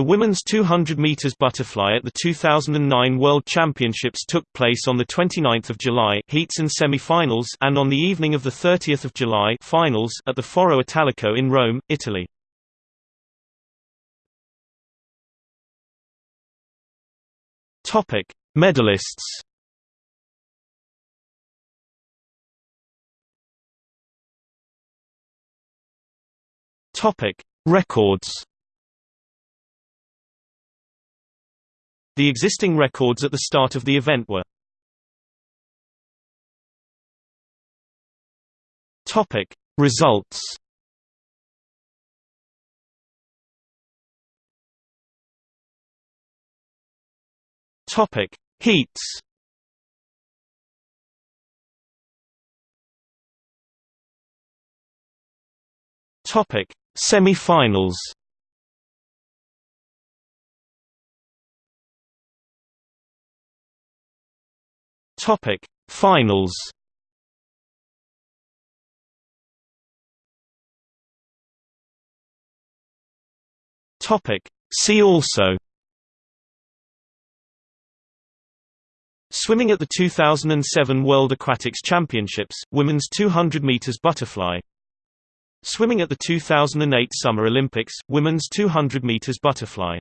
The women's 200 meters butterfly at the 2009 World Championships took place on the 29th of July heats and semi-finals and on the evening of the 30th of July finals at the Foro Italico in Rome, Italy. Topic: Medalists. Topic: Records. The existing records at the start of the event were Topic. Results Topic. Heats Topic. Semi-finals Topic Finals. Topic See also. Swimming at the 2007 World Aquatics Championships, Women's 200 meters butterfly. Swimming at the 2008 Summer Olympics, Women's 200 meters butterfly